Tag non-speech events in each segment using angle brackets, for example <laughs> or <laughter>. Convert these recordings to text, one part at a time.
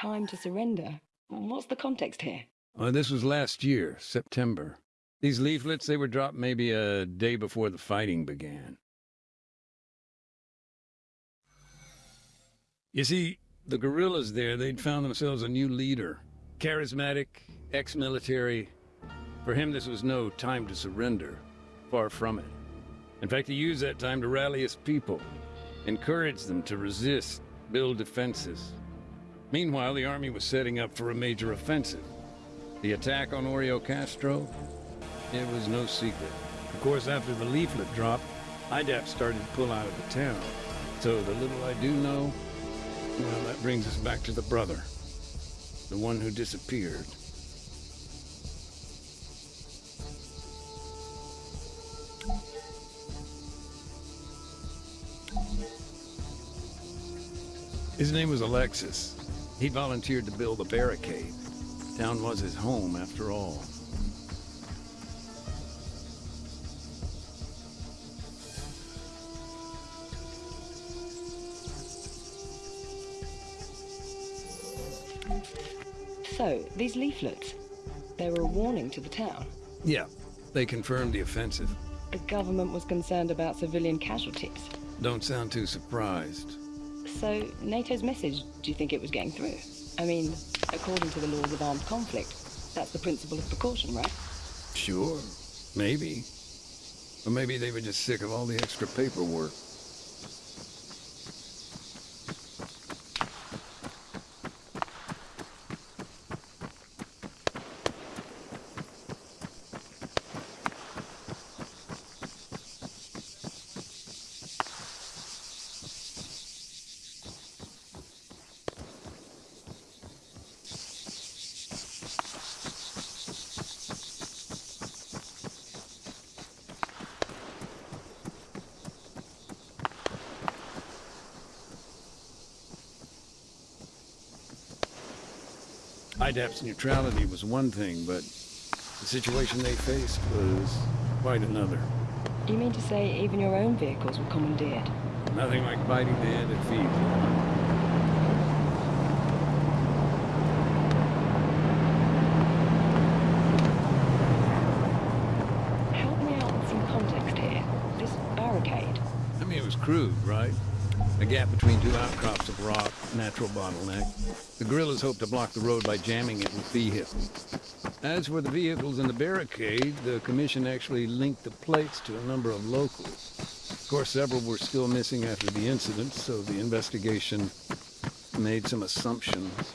Time to surrender. What's the context here? Uh, this was last year, September. These leaflets, they were dropped maybe a day before the fighting began. You see, the guerrillas there, they'd found themselves a new leader. Charismatic, ex-military. For him, this was no time to surrender. Far from it. In fact, he used that time to rally his people, encourage them to resist, build defenses. Meanwhile, the army was setting up for a major offensive. The attack on Oreokastro? It was no secret. Of course, after the leaflet dropped, IDAP started to pull out of the town. So the little I do know, well, that brings us back to the brother. The one who disappeared. His name was Alexis. He volunteered to build a barricade. Town was his home, after all. So, these leaflets, they were a warning to the town. Yeah, they confirmed the offensive. The government was concerned about civilian casualties. Don't sound too surprised. So, NATO's message, do you think it was getting through? I mean, according to the laws of armed conflict, that's the principle of precaution, right? Sure, maybe. Or maybe they were just sick of all the extra paperwork. IDAP's neutrality was one thing, but the situation they faced was quite another. You mean to say even your own vehicles were commandeered? Nothing like biting the hand that feeds. Help me out with some context here. This barricade. I mean, it was crude, right? A gap between two outcrops of rock, natural bottleneck. The guerrillas hoped to block the road by jamming it with vehicles. As for the vehicles in the barricade, the commission actually linked the plates to a number of locals. Of course, several were still missing after the incident, so the investigation made some assumptions.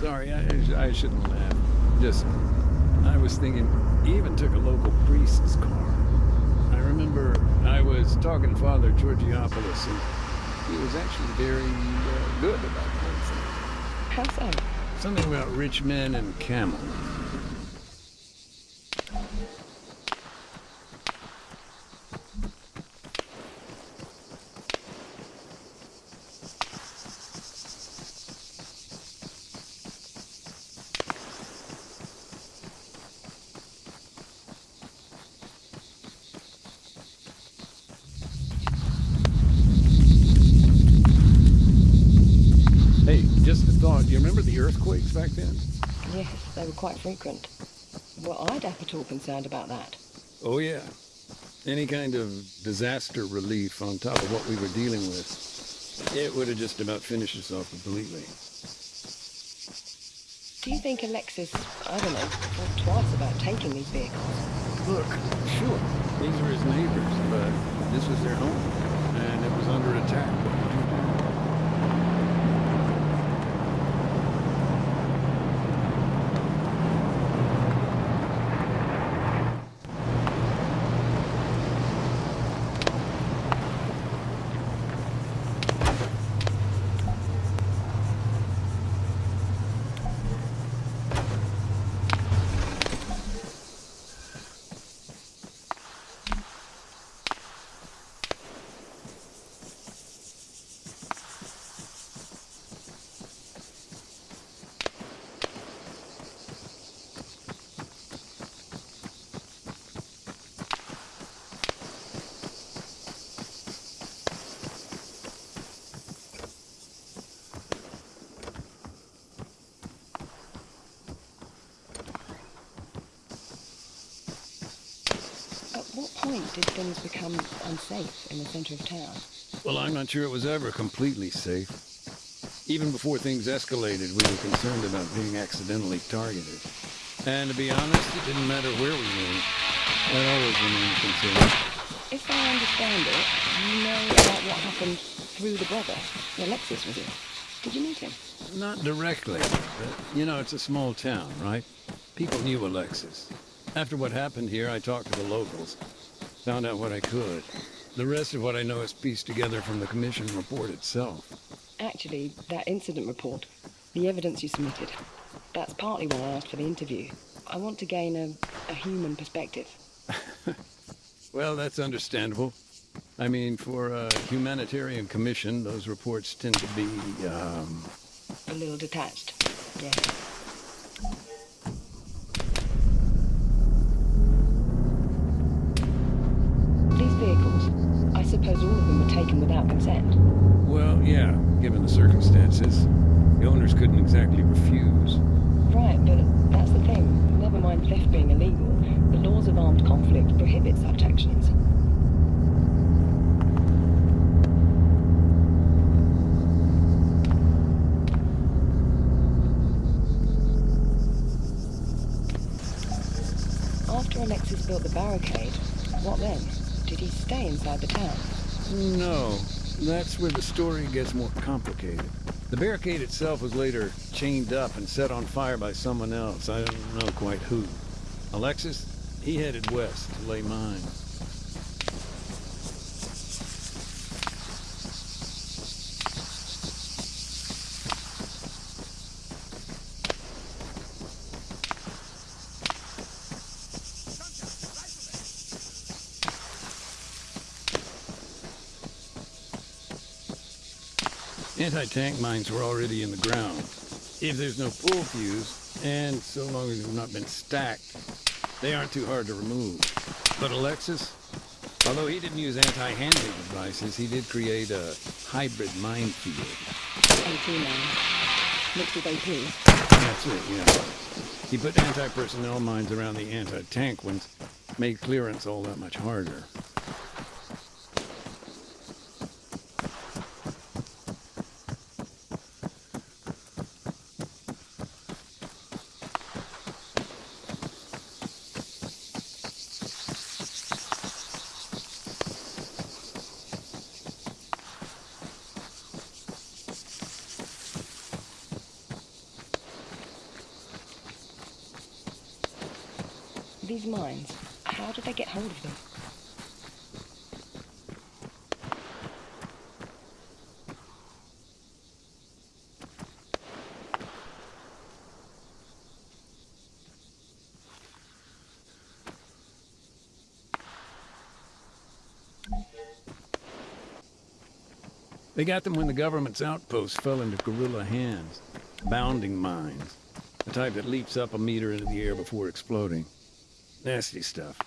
Sorry, I, I shouldn't laugh. Just, I was thinking, he even took a local priest's car. I remember I was talking to Father Georgiopoulos, and he was actually very uh, good about the whole thing. How so? Something about rich men and camels. Hey, just a thought. Do you remember the earthquakes back then? Yes, they were quite frequent. Were IDAP at all concerned about that? Oh, yeah. Any kind of disaster relief on top of what we were dealing with, it would have just about finished us off completely. Do you think Alexis, I don't know, thought twice about taking these vehicles? Look, sure, these were his neighbors, but this was their home, and it was under attack. Did things become unsafe in the center of town? Well, I'm not sure it was ever completely safe. Even before things escalated, we were concerned about being accidentally targeted. And to be honest, it didn't matter where we were. That always remained a concern. If I understand it, you know about what happened through the brother, Alexis was in. Did you meet him? Not directly, but, you know, it's a small town, right? People knew Alexis. After what happened here, I talked to the locals. Found out what I could. The rest of what I know is pieced together from the commission report itself. Actually, that incident report, the evidence you submitted, that's partly why I asked for the interview. I want to gain a, a human perspective. <laughs> Well, that's understandable. I mean, for a humanitarian commission, those reports tend to be, um... A little detached, yeah. These vehicles, I suppose all of them were Well, yeah, given the circumstances. The owners couldn't exactly refuse. Right, but that's the thing. Never mind theft being illegal. The laws of armed conflict prohibit such actions. After Alexis built the barricade, what then? Did he stay inside the town? No, that's where the story gets more complicated. The barricade itself was later chained up and set on fire by someone else. I don't know quite who. Alexis, he headed west to lay mines. Anti-tank mines were already in the ground. If there's no pull fuse, and so long as they've not been stacked, they aren't too hard to remove. But Alexis, although he didn't use anti-handling devices, he did create a hybrid minefield. Mixed with AP. That's it, yeah. He put anti-personnel mines around the anti-tank ones, made clearance all that much harder. These mines, how did they get hold of them? They got them when the government's outposts fell into guerrilla hands. Bounding mines. The type that leaps up a meter into the air before exploding. Nasty stuff.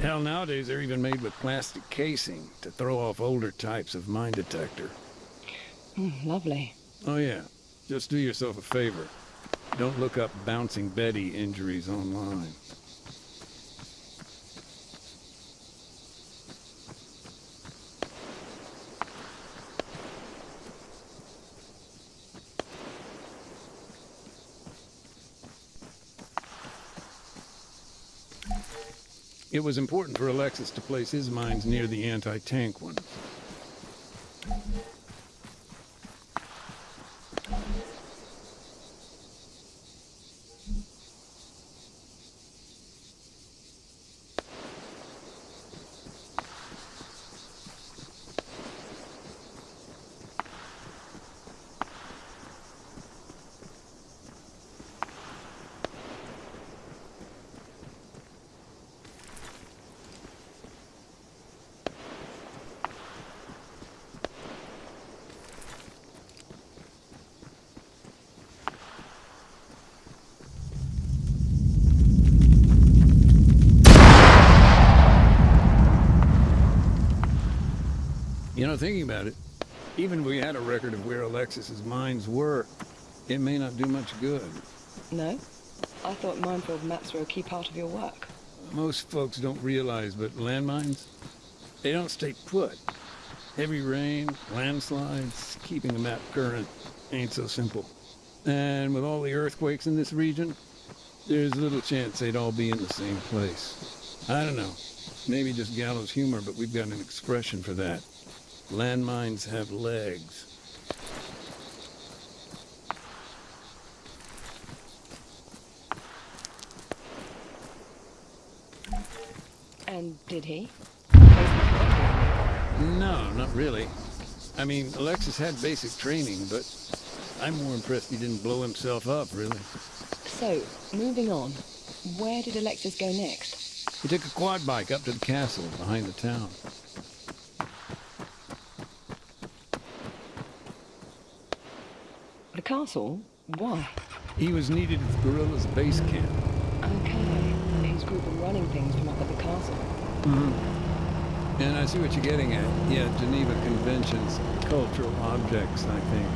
Hell, nowadays they're even made with plastic casing to throw off older types of mine detector. Mm, lovely. Oh yeah, just do yourself a favor. Don't look up Bouncing Betty injuries online. It was important for Alexis to place his mines near the anti-tank ones. Know, thinking about it, even if we had a record of where Alexis's mines were, it may not do much good. No? I thought minefield maps were a key part of your work. most folks don't realize, but landmines, they don't stay put. Heavy rain, landslides, keeping the map current ain't so simple. And with all the earthquakes in this region, there's little chance they'd all be in the same place. I don't know. Maybe just gallows humor, but we've got an expression for that. Landmines have legs. And did he? No, not really. I mean, Alexis had basic training, but I'm more impressed he didn't blow himself up, really. So, moving on. Where did Alexis go next? He took a quad bike up to the castle behind the town. Castle? Why? He was needed at the guerrillas' base camp. Okay. His group are running things from up at the castle. Hmm. And I see what you're getting at. Yeah, Geneva Conventions, cultural objects, I think.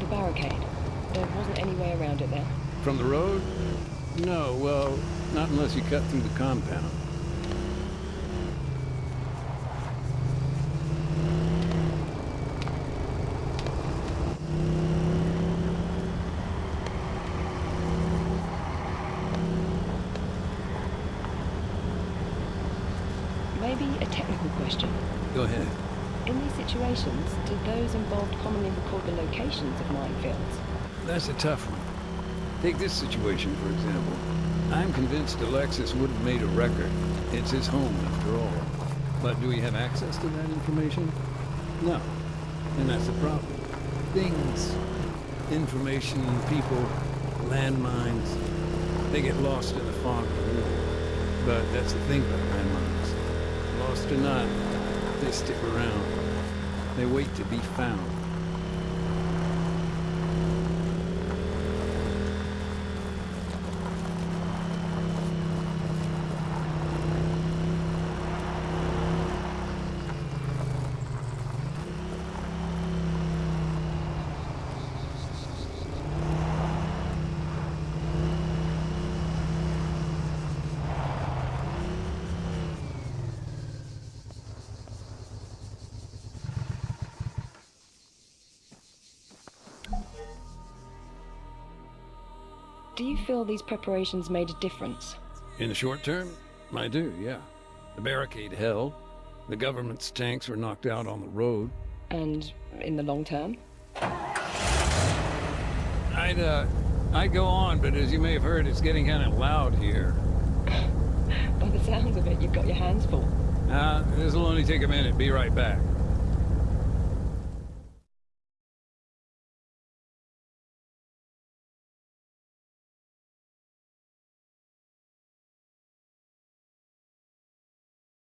The barricade. There wasn't any way around it there. From the road? No, well, not unless you cut through the compound. Maybe a technical question. Go ahead. In these situations, do those involved commonly record the locations of minefields? That's a tough one. Take this situation, for example. I'm convinced Alexis would have made a record. It's his home, after all. But do we have access to that information? No. And that's the problem. Things, information, people, landmines, they get lost in the fog of war. But that's the thing about landmines. Lost or not, they stick around. They wait to be found. Do you feel these preparations made a difference? In the short term, I do, yeah. The barricade held. The government's tanks were knocked out on the road. And in the long term? I'd, uh, I'd go on, but as you may have heard, it's getting kind of loud here. <laughs> By the sounds of it, you've got your hands full. Uh, this'll only take a minute. Be right back.